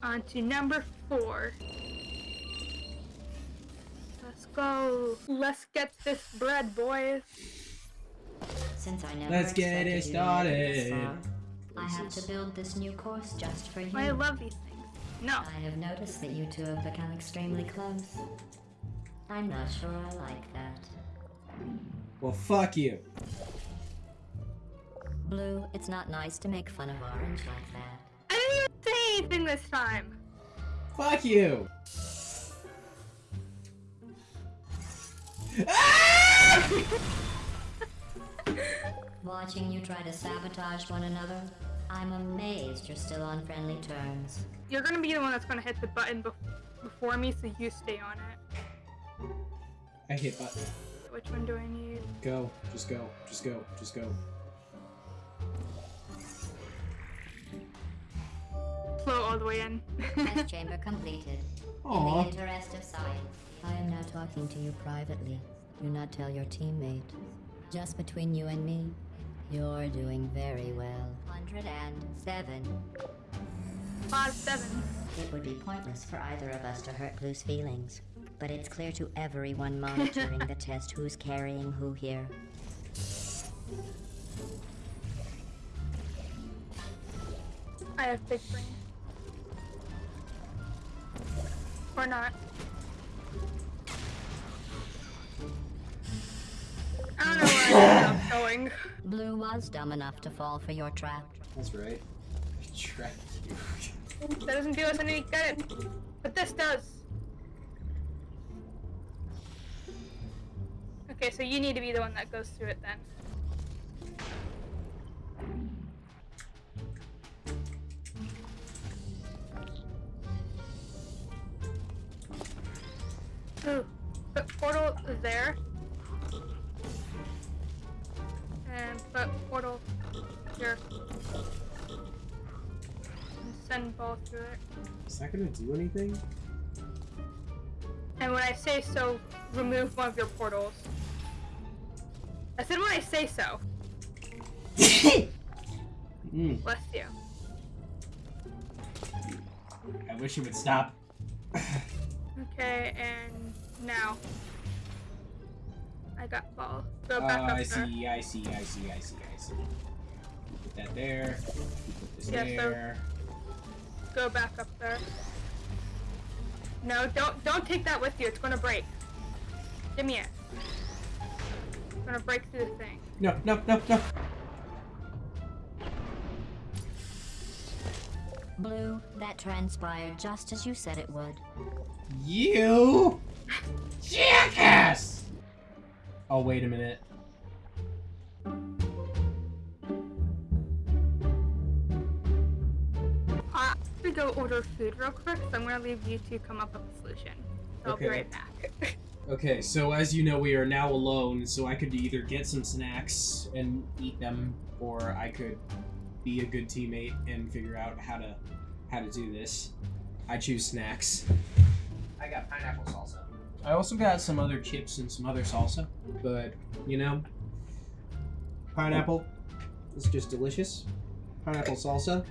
On to number four. Let's go. Let's get this bread, boys. Since I never Let's get it you to make this started. far, I have to build this new course just for you. I love these things. No. I have noticed that you two have become extremely close. I'm not sure I like that. Well, fuck you. Blue, it's not nice to make fun of Orange like that. I didn't even say anything this time. Fuck you. Watching you try to sabotage one another, I'm amazed you're still on friendly terms. You're gonna be the one that's gonna hit the button bef- before me, so you stay on it. I hit button. Which one do I need? Go. Just go. Just go. Just go. Flow all the way in. Test chamber completed. In the interest of science, I am now talking to you privately. Do not tell your teammate. Just between you and me, you're doing very well. 107. Five seven. It would be pointless for either of us to hurt Blue's feelings. But it's clear to everyone monitoring the test who's carrying who here. I have big brain. Or not. I don't know where I ended up going. Blue was dumb enough to fall for your trap. That's right. I trapped you. That doesn't do us any good. But this does. Okay, so you need to be the one that goes through it then. Portal there. And put portal here. And send ball through it. Is that gonna do anything? And when I say so, remove one of your portals. I said when I say so. Mm, Bless you. I wish you would stop. Okay, and now. I got ball. Go back ah, up I there. see, I see, I see, I see, I see. Put that there. Put this Yeah, so- there. Go back up there. No, don't don't take that with you. It's gonna break. Give me it. It's gonna break through the thing. No, no, no, no. Blue, that transpired just as you said it would. You jackass! Oh, wait a minute. I'm gonna go order food real quick, so I'm gonna leave you to come up with a solution. I'll be right back. Okay, so as you know, we are now alone, so I could either get some snacks and eat them, or I could be a good teammate and figure out how to how to do this. I choose snacks. I got pineapple salsa. I also got some other chips and some other salsa, but you know, pineapple is just delicious. Pineapple salsa.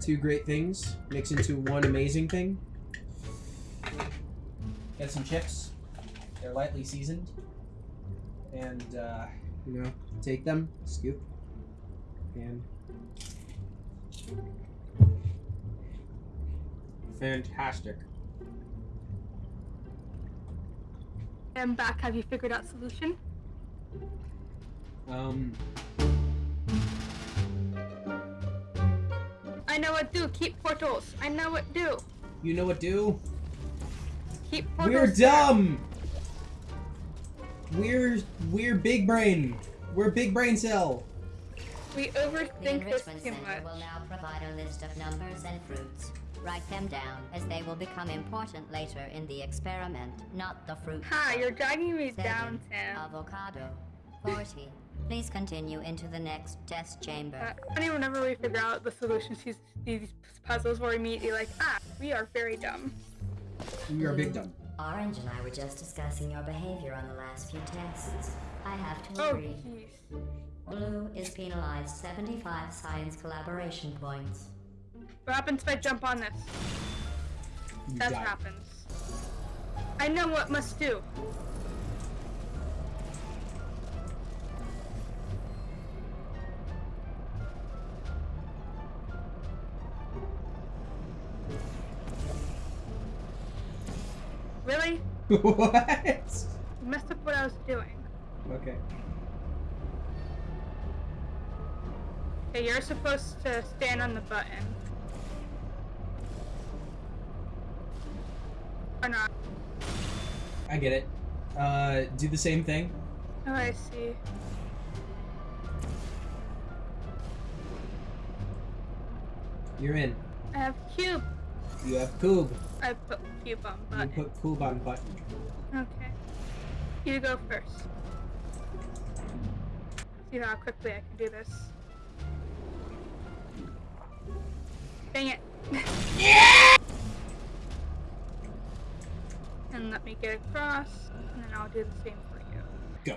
Two great things mix into one amazing thing. Get some chips. They're lightly seasoned. And, uh, you know, take them, scoop, and. Fantastic. I'm back. Have you figured out solution? Um, I know what do. Keep portals. I know what do. you know what do? Keep portals. We're dumb! We're, we're big brain. We're big brain cell. We overthink this Enrichment too Center much. will now provide a list of numbers and fruits. Write them down, as they will become important later in the experiment, not the fruit. Ha! You're dragging me Seven. down, Sam. Avocado. 40. Please continue into the next test chamber. Uh, I whenever we figure out the solutions to these these puzzles, we're immediately like, ah, we are very dumb. We are big dumb. Orange and I were just discussing your behavior on the last few tests. I have to Oh, agree. jeez. Blue is penalized 75 science collaboration points. What happens if I jump on this? You That's what happens. I know what must do. Really? what? You messed up what I was doing. Okay. Okay, you're supposed to stand on the button. Or not. I get it. Uh, do the same thing. Oh, I see. You're in. I have cube. You have cube. I put cube on button. You put Coob on button. Okay. You go first. See how quickly I can do this. Dang it. Yeah! And let me get across, and then I'll do the same for you. Go.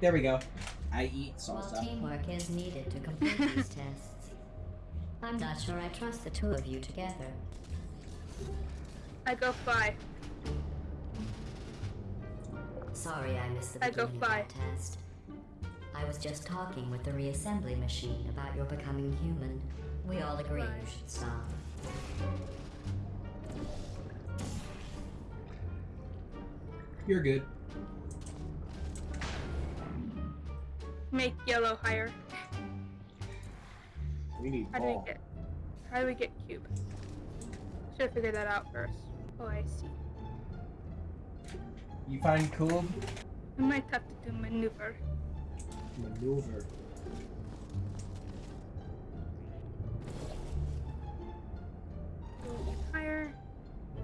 There we go. I eat While salsa. teamwork is needed to complete these tests, I'm not sure I trust the two of you together. I go fly. Sorry I missed the I go beginning of fly. that test. I was just talking with the reassembly machine about your becoming human. We all agree you should stop. You're good. Make yellow higher. We need How do we get? How do we get cube? Should have figured that out first. Oh, I see. You find Coob? We might have to do maneuver. Maneuver.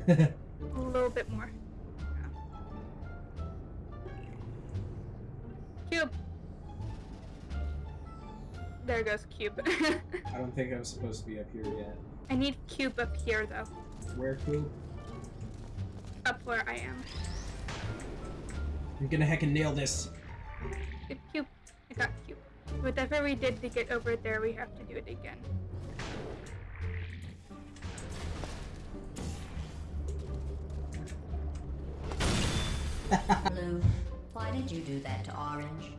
A little bit more. Cube. There goes cube. I don't think I'm supposed to be up here yet. I need cube up here though. Where cube? Up where I am. I'm gonna heckin' nail this. Good cube. I got cube. Whatever we did to get over there, we have to do it again. Blue, why did you do that to Orange?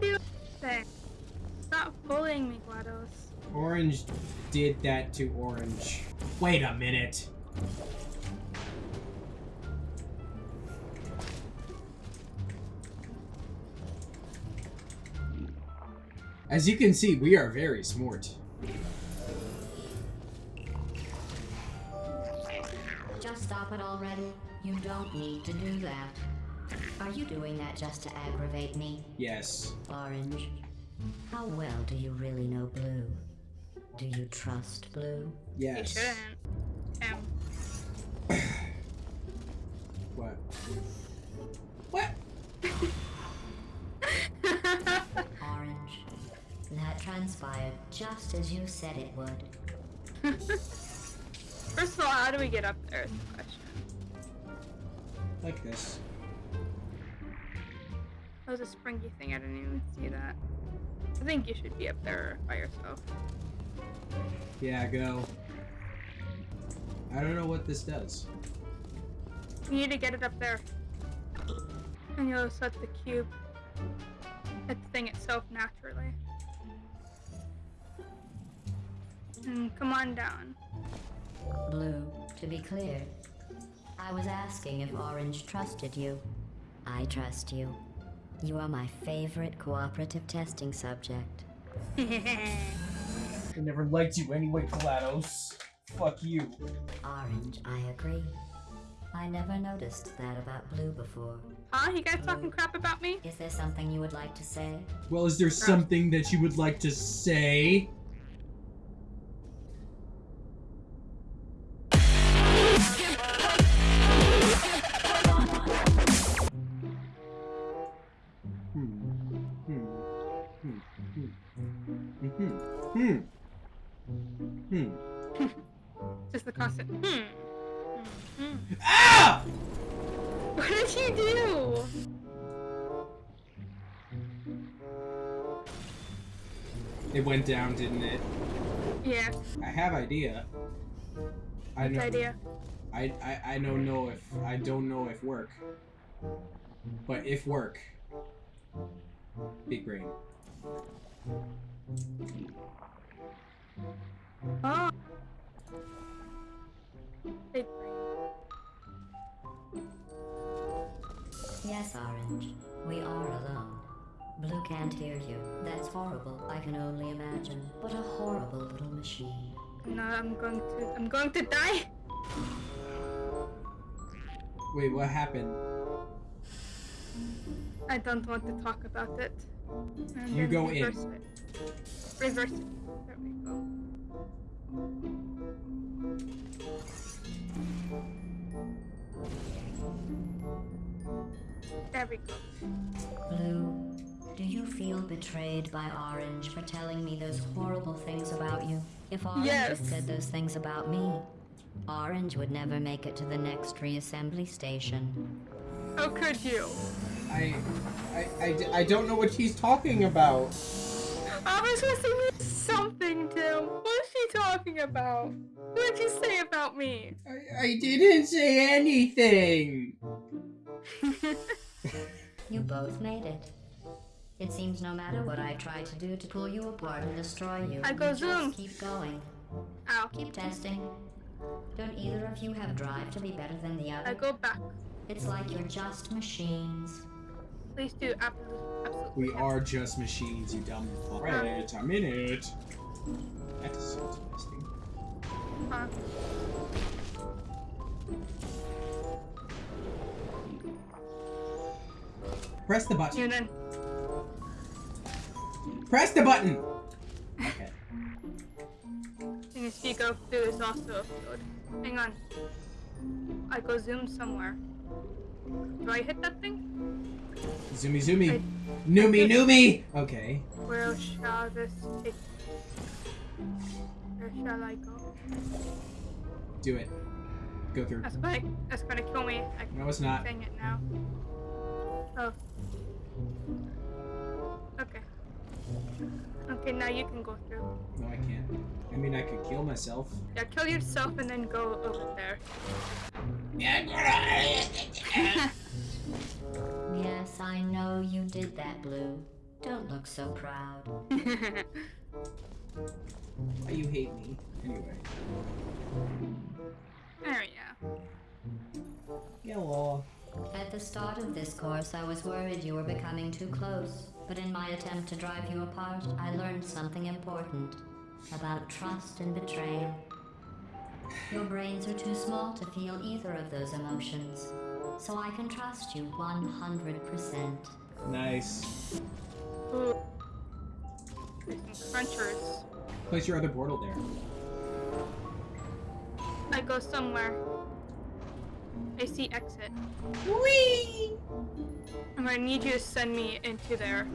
Do thing. Stop bullying me, GLaDOS. Orange did that to Orange. Wait a minute. As you can see, we are very smart. Just stop it already. You don't need to do that. Are you doing that just to aggravate me, Yes. Orange? How well do you really know Blue? Do you trust Blue? Yes. You shouldn't. Um, What? What? Orange. That transpired just as you said it would. First of all, how do we get up there is the question. Like this. That was a springy thing, I didn't even see that. I think you should be up there by yourself. Yeah, go. I don't know what this does. You need to get it up there. And you'll set the cube at the thing itself naturally. And come on down. Blue, to be clear, I was asking if Orange trusted you. I trust you. You are my favorite cooperative testing subject. I never liked you anyway, GLaDOS. Fuck you. Orange, I agree. I never noticed that about Blue before. huh? You guys talking crap about me? Is there something you would like to say? Well, is there something that you would like to say? Hmm. Just the constant. Hmm. Hmm. hmm. Ah! What did you do? It went down, didn't it? Yeah, I have idea. I know. idea. I, I I don't know if I don't know if work. But if work. Big brain. Oh. Yes, Orange. We are alone. Blue can't hear you. That's horrible. I can only imagine. What a horrible little machine. No, I'm going to. I'm going to die. Wait, what happened? I don't want to talk about it. And You then go in. It. Reverse it. There we go. There we go. Blue, do you feel betrayed by Orange for telling me those horrible things about you? If Orange Yes. had said those things about me, Orange would never make it to the next reassembly station. How could you? I, I, I, I don't know what she's talking about. I talking about? What did you say about me? I, I didn't say anything. You both made it. It seems no matter what I try to do to pull you apart and destroy you, I go you zoom. just keep going. Ow. Keep testing. Don't either of you have drive to be better than the other? I go back. It's like you're just machines. Please do absolutely. absolutely. We are just machines, you dumb fuck. Wait a minute. That is interesting. Huh? Press the button. Press the button. Okay. Is, if you go through this also a field. Hang on. I go zoom somewhere. Do I hit that thing? Zoomy zoomy. I- Noomy noomy. Okay. Where shall this take? Where shall I go? Do it. Go through. That's gonna, that's gonna kill me. I No, it's not. saying it now. Oh. Okay. Okay, now you can go through. No, I can't. I mean, I could kill myself. Yeah, kill yourself and then go over there. Yes, I know you did that, Blue. Don't look so proud. Why you hate me? Anyway. there we go. Hello. At the start of this course, I was worried you were becoming too close. But in my attempt to drive you apart, I learned something important about trust and betrayal. Your brains are too small to feel either of those emotions, so I can trust you 100%. Nice. Ooh. There's some crunchers. Place your other portal there. I go somewhere. I see exit. Whee! I'm gonna need you to send me into there.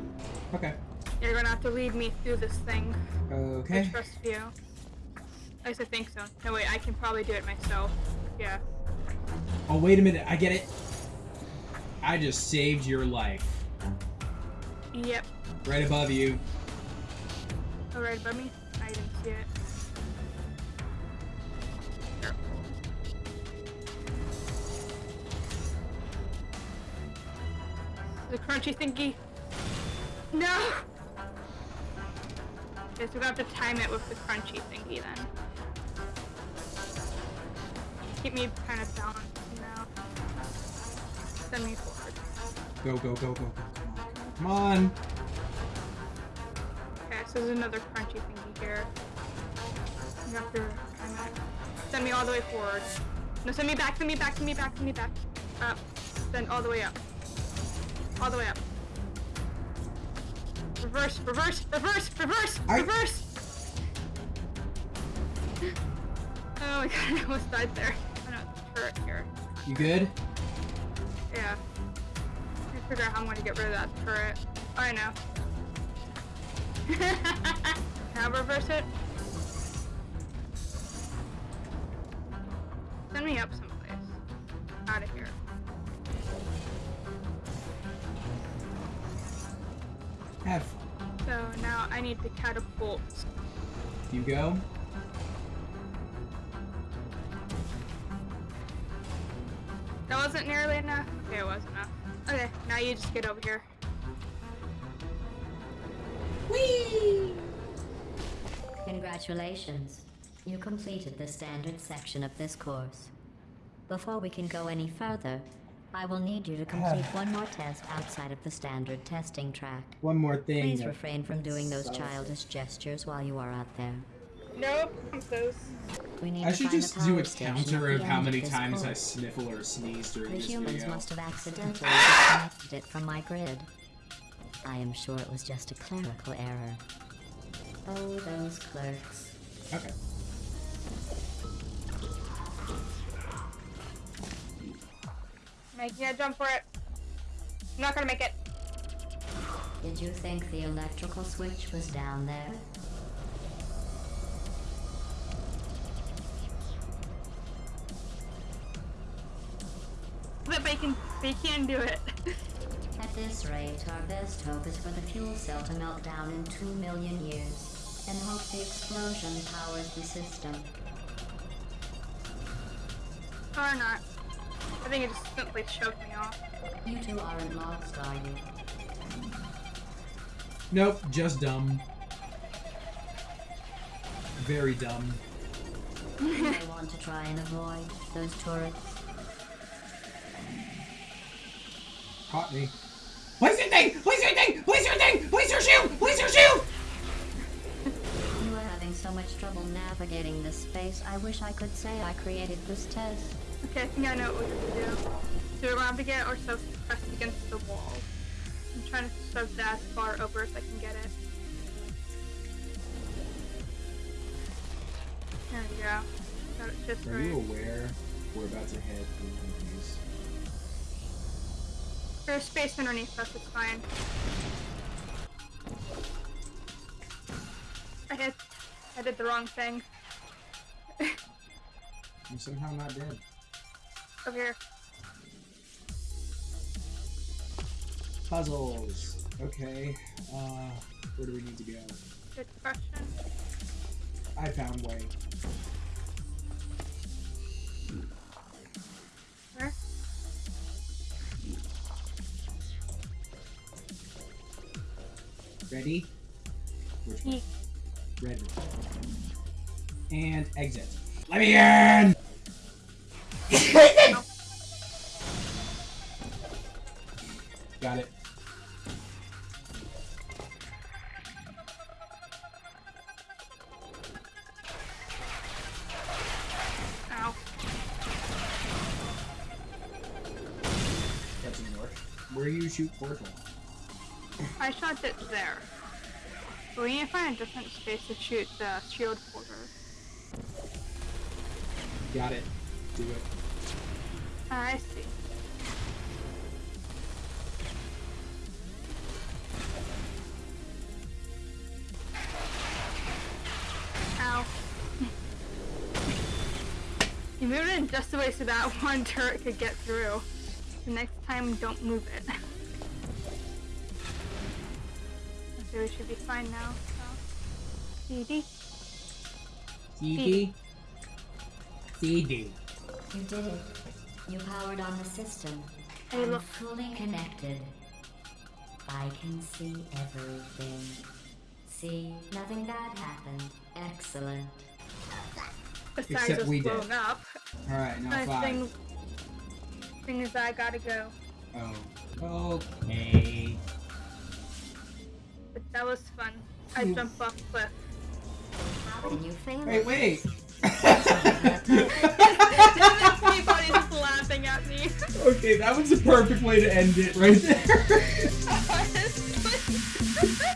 Okay. You're gonna have to lead me through this thing. I Okay. trust you. At least I think so. No wait, I can probably do it myself. Yeah. Oh, wait a minute. I get it. I just saved your life. Yep. Right above you. Oh, right above me? I didn't see it. The crunchy thingy. No! Okay, so we have to time it with the crunchy thingy then. Keep me kind of balanced now. Send me forward. Go, go, go, go, go. Come on. Okay, so there's another crunchy thingy here. You have to send me all the way forward. No, send me back, send me back, send me back, send me back. Up. Then all the way up. All the way up. Reverse, reverse, reverse, reverse, I- reverse! Oh my god, I almost died there. Oh no, turret here. You good? Yeah. I figure out how I'm gonna get rid of that turret. Oh, I know. now reverse it. Send me up someplace. Out of here. F. So now I need to catapult. You go. That wasn't nearly enough. Okay, it was enough. Okay, now you just get over here. Congratulations. You completed the standard section of this course. Before we can go any further, I will need you to complete one more test outside of the standard testing track. One more thing. Please refrain from doing those So- childish gestures while you are out there. Nope, I'm close. We need I to should find just do power a station counter at of the how many this times I sniffle or sneeze during The this humans video. must have accidentally disconnected it from my grid. I am sure it was just a clerical error. Oh, those clerks. Okay. Making a jump for it. I'm not gonna make it. Did you think the electrical switch was down there? But they can, they can do it. At this rate, our best hope is for the fuel cell to melt down in two million years, and hope the explosion powers the system. or not. I think it just simply choked me off. You two aren't lost, are you? Nope, just dumb. Very dumb. You may want to try and avoid those turrets. Caught me. Laser thing! Laser thing! Laser thing! Laser shield! Laser shield! You are having so much trouble navigating this space, I wish I could say I created this test. Okay, I think I know what we're gonna do. Do around again or so pressed against the wall. I'm trying to shove that as far over as I can get it. There we go. Got it just Are right. you aware we're about to head into these? There's space underneath us, it's fine. I hit I did the wrong thing. I'm somehow not dead. Over here. Puzzles. Okay. Uh, where do we need to go? Good question. I found way. Where? Ready? Exit. Let me in! Got it. Ow. That didn't work. Where do you shoot portal? I shot it there. We need to find a different space to shoot the shield porter. Got it. Do it. Ah, I see. Ow. you moved it in just the way so that one turret could get through. The next time, don't move it. okay, we should be fine now. So. CD. CD. CD. You did it. You powered on the system. Hey, I'm look. fully connected. I can see everything. See, nothing bad happened. Excellent. Besides Except us we did. up. Alright, now My five. thing, thing is, I gotta go. Oh. Okay. But that was fun. I jumped off cliff. How can you fail Hey, at wait! Okay, that was the perfect way to end it right there.